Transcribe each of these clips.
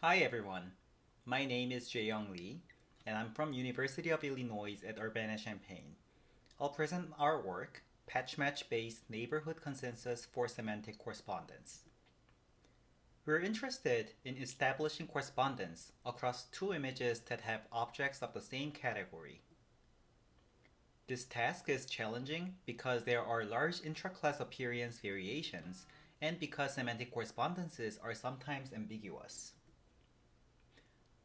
Hi everyone, my name is Jae-Young Lee and I'm from University of Illinois at Urbana-Champaign. I'll present our work, Patch Match Based Neighborhood Consensus for Semantic Correspondence. We're interested in establishing correspondence across two images that have objects of the same category. This task is challenging because there are large intra-class appearance variations and because semantic correspondences are sometimes ambiguous.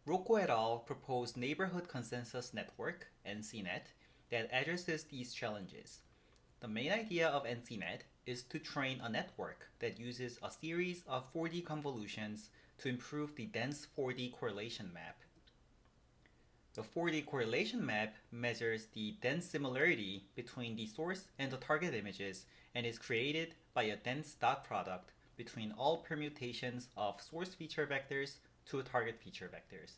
Rocco et al. proposed Neighborhood Consensus Network, NCNet, that addresses these challenges. The main idea of NCNet is to train a network that uses a series of 4D convolutions to improve the dense 4D correlation map. The 4D correlation map measures the dense similarity between the source and the target images and is created by a dense dot product between all permutations of source feature vectors to target feature vectors.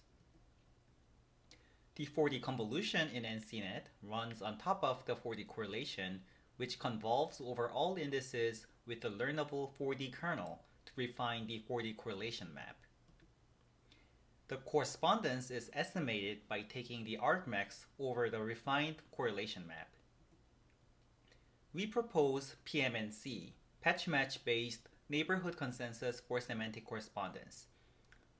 The 4D convolution in NCNet runs on top of the 4D correlation, which convolves over all indices with the learnable 4D kernel to refine the 4D correlation map. The correspondence is estimated by taking the argmax over the refined correlation map. We propose PMNC, patch match based neighborhood consensus for semantic correspondence.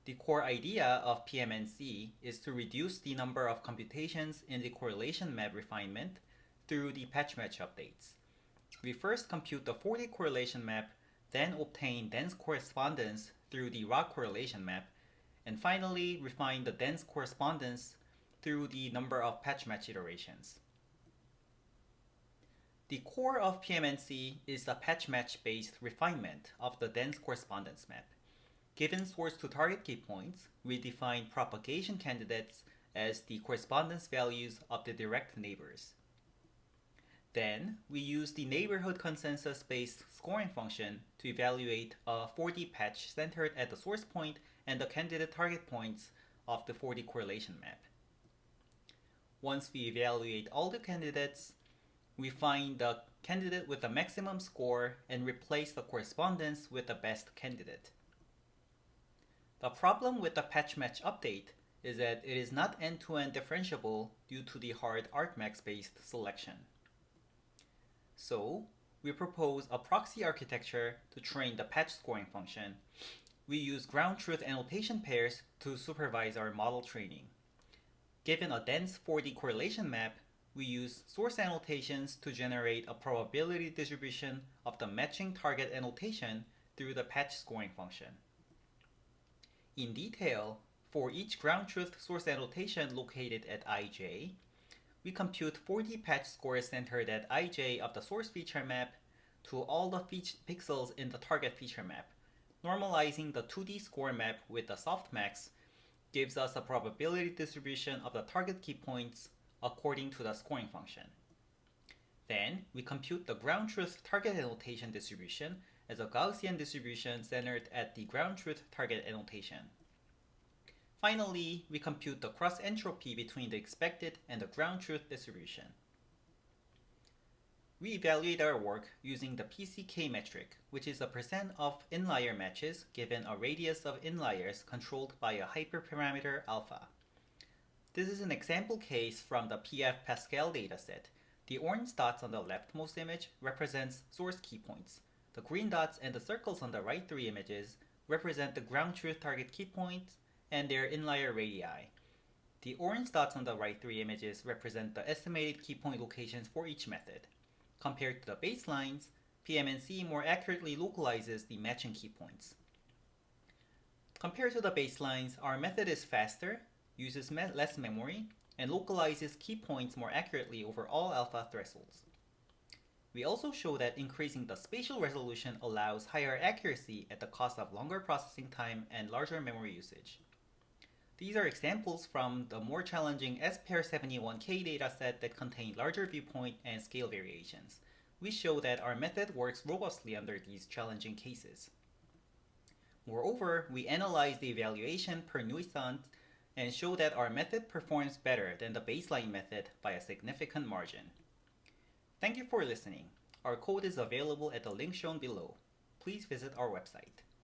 The core idea of PMNC is to reduce the number of computations in the correlation map refinement through the patch match updates. We first compute the 4D correlation map, then obtain dense correspondence through the ROC correlation map, and finally refine the dense correspondence through the number of patch match iterations. The core of PMNC is the patch match based refinement of the dense correspondence map. Given source to target key points, we define propagation candidates as the correspondence values of the direct neighbors. Then, we use the neighborhood consensus-based scoring function to evaluate a 4D patch centered at the source point and the candidate target points of the 4D correlation map. Once we evaluate all the candidates, we find the candidate with the maximum score and replace the correspondence with the best candidate. The problem with the patch match update is that it is not end-to-end -end differentiable due to the hard argmax-based selection. So, we propose a proxy architecture to train the patch scoring function. We use ground truth annotation pairs to supervise our model training. Given a dense 4D correlation map, we use source annotations to generate a probability distribution of the matching target annotation through the patch scoring function. In detail, for each ground truth source annotation located at ij, we compute 4D patch scores centered at ij of the source feature map to all the pixels in the target feature map. Normalizing the 2D score map with the softmax gives us a probability distribution of the target key points according to the scoring function. Then, we compute the ground truth target annotation distribution as a Gaussian distribution centered at the ground truth target annotation. Finally, we compute the cross entropy between the expected and the ground truth distribution. We evaluate our work using the PCK metric, which is the percent of inlier matches given a radius of inliers controlled by a hyperparameter alpha. This is an example case from the PF Pascal dataset. The orange dots on the leftmost image represents source key points, the green dots and the circles on the right three images represent the ground truth target key points and their inlier radii. The orange dots on the right three images represent the estimated key point locations for each method. Compared to the baselines, PMNC more accurately localizes the matching key points. Compared to the baselines, our method is faster, uses me less memory, and localizes key points more accurately over all alpha thresholds. We also show that increasing the spatial resolution allows higher accuracy at the cost of longer processing time and larger memory usage. These are examples from the more challenging SPair-71k dataset that contain larger viewpoint and scale variations. We show that our method works robustly under these challenging cases. Moreover, we analyze the evaluation per nuisance and show that our method performs better than the baseline method by a significant margin. Thank you for listening. Our code is available at the link shown below. Please visit our website.